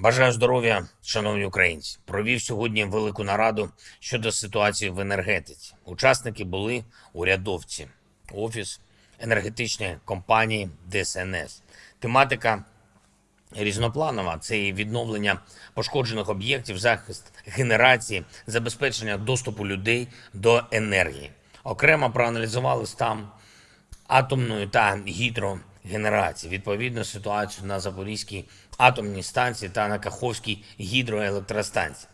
Бажаю здоров'я, шановні українці. Провів сьогодні велику нараду щодо ситуації в енергетиці. Учасники були урядовці, офіс енергетичної компанії ДСНС. Тематика різнопланова це і відновлення пошкоджених об'єктів, захист генерації, забезпечення доступу людей до енергії. Окремо проаналізували стан атомної та гідрогенерації, відповідно ситуацію на Запорізькій атомній станції та на Каховській гідроелектростанції.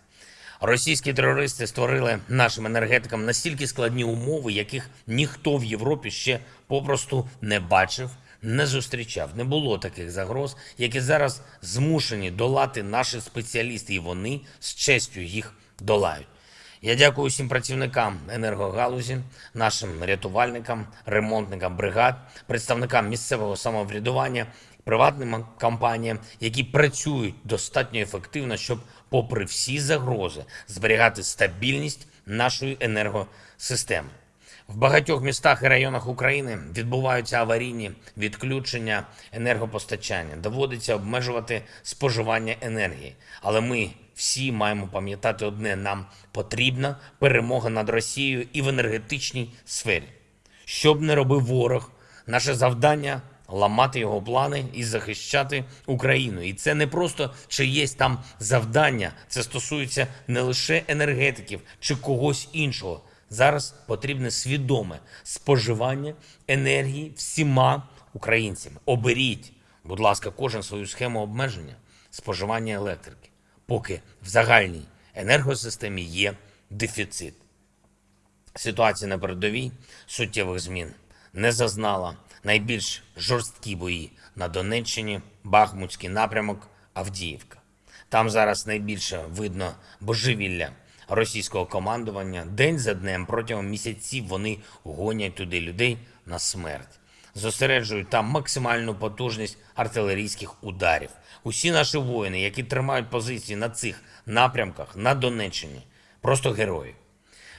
Російські терористи створили нашим енергетикам настільки складні умови, яких ніхто в Європі ще попросту не бачив, не зустрічав. Не було таких загроз, які зараз змушені долати наші спеціалісти, і вони з честю їх долають. Я дякую всім працівникам енергогалузі, нашим рятувальникам, ремонтникам бригад, представникам місцевого самоврядування, приватним компаніям, які працюють достатньо ефективно, щоб, попри всі загрози, зберігати стабільність нашої енергосистеми. В багатьох містах і районах України відбуваються аварійні відключення енергопостачання. Доводиться обмежувати споживання енергії. Але ми всі маємо пам'ятати одне: нам потрібна перемога над Росією і в енергетичній сфері. Що б не робив ворог, наше завдання ламати його плани і захищати Україну. І це не просто чиєсь там завдання, це стосується не лише енергетиків чи когось іншого. Зараз потрібне свідоме споживання енергії всіма українцями. Оберіть, будь ласка, кожен свою схему обмеження споживання електрики, поки в загальній енергосистемі є дефіцит. Ситуація на передовій суттєвих змін не зазнала найбільш жорсткі бої на Донеччині, Бахмутський напрямок, Авдіївка. Там зараз найбільше видно божевілля російського командування. День за днем протягом місяців вони гонять туди людей на смерть. Зосереджують там максимальну потужність артилерійських ударів. Усі наші воїни, які тримають позиції на цих напрямках на Донеччині, просто герої.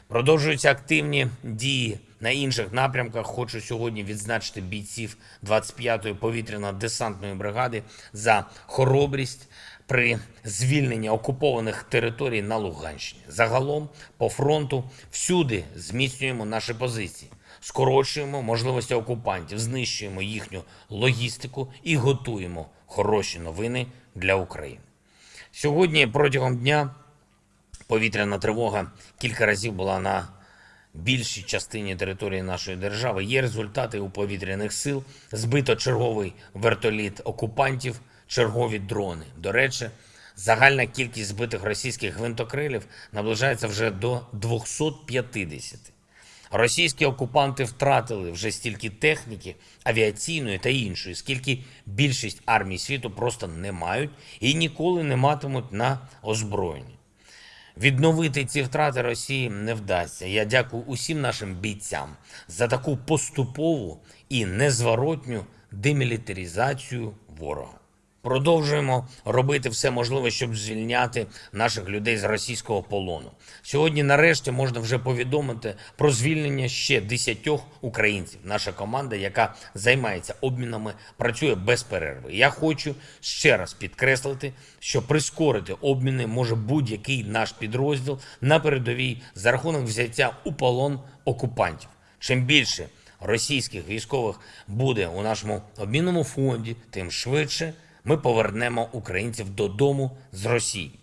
Продовжуються активні дії на інших напрямках. Хочу сьогодні відзначити бійців 25-ї повітряно-десантної бригади за хоробрість при звільненні окупованих територій на Луганщині. Загалом по фронту всюди зміцнюємо наші позиції, скорочуємо можливості окупантів, знищуємо їхню логістику і готуємо хороші новини для України. Сьогодні протягом дня повітряна тривога кілька разів була на більшій частині території нашої держави. Є результати у повітряних сил. Збито черговий вертоліт окупантів, чергові дрони. До речі, загальна кількість збитих російських гвинтокрилів наближається вже до 250. Російські окупанти втратили вже стільки техніки, авіаційної та іншої, скільки більшість армій світу просто не мають і ніколи не матимуть на озброєнні. Відновити ці втрати Росії не вдасться. Я дякую усім нашим бійцям за таку поступову і незворотню демілітаризацію ворога. Продовжуємо робити все можливе, щоб звільняти наших людей з російського полону. Сьогодні, нарешті, можна вже повідомити про звільнення ще десятьох українців. Наша команда, яка займається обмінами, працює без перерви. Я хочу ще раз підкреслити, що прискорити обміни може будь-який наш підрозділ на передовій за рахунок взяття у полон окупантів. Чим більше російських військових буде у нашому обмінному фонді, тим швидше ми повернемо українців додому з Росії.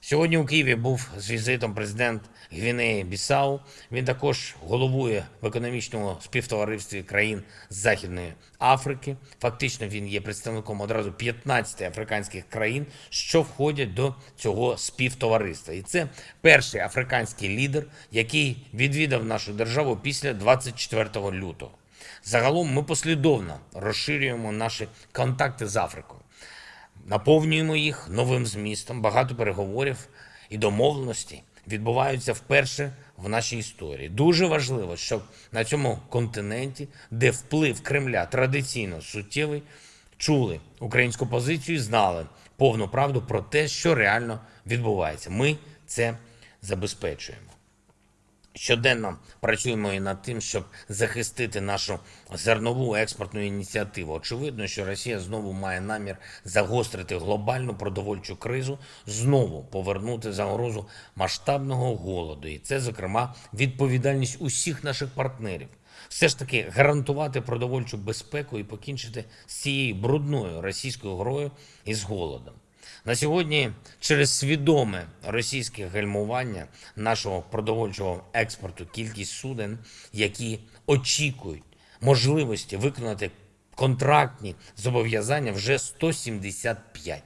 Сьогодні у Києві був з візитом президент Гвінеї Бісау. Він також головує в економічному співтоваристві країн Західної Африки. Фактично, він є представником одразу 15 африканських країн, що входять до цього співтовариства. І це перший африканський лідер, який відвідав нашу державу після 24 лютого. Загалом ми послідовно розширюємо наші контакти з Африкою, наповнюємо їх новим змістом. Багато переговорів і домовленостей відбуваються вперше в нашій історії. Дуже важливо, щоб на цьому континенті, де вплив Кремля традиційно суттєвий, чули українську позицію і знали повну правду про те, що реально відбувається. Ми це забезпечуємо. Щоденно працюємо і над тим, щоб захистити нашу зернову експортну ініціативу. Очевидно, що Росія знову має намір загострити глобальну продовольчу кризу, знову повернути загрозу масштабного голоду. І це, зокрема, відповідальність усіх наших партнерів. Все ж таки гарантувати продовольчу безпеку і покінчити з цією брудною російською грою і з голодом. На сьогодні через свідоме російське гальмування нашого продовольчого експорту кількість суден, які очікують можливості виконати контрактні зобов'язання, вже 175.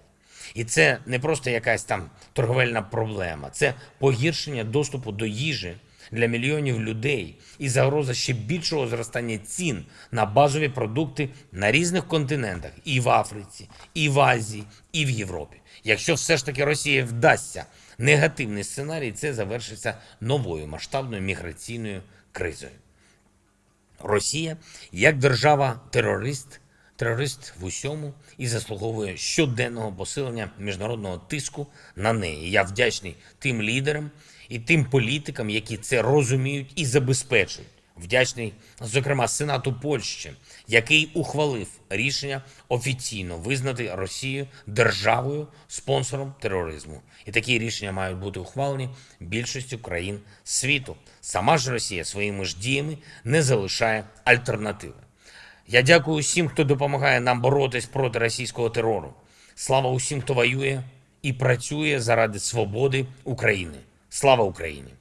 І це не просто якась там торговельна проблема, це погіршення доступу до їжі для мільйонів людей і загроза ще більшого зростання цін на базові продукти на різних континентах і в Африці, і в Азії, і в Європі. Якщо все ж таки Росії вдасться негативний сценарій, це завершиться новою масштабною міграційною кризою. Росія як держава-терорист, терорист в усьому і заслуговує щоденного посилення міжнародного тиску на неї. Я вдячний тим лідерам і тим політикам, які це розуміють і забезпечують. Вдячний, зокрема, Сенату Польщі, який ухвалив рішення офіційно визнати Росію державою спонсором тероризму. І такі рішення мають бути ухвалені більшістю країн світу. Сама ж Росія своїми ж діями не залишає альтернативи. Я дякую усім, хто допомагає нам боротись проти російського терору. Слава усім, хто воює і працює заради свободи України. Слава Україні!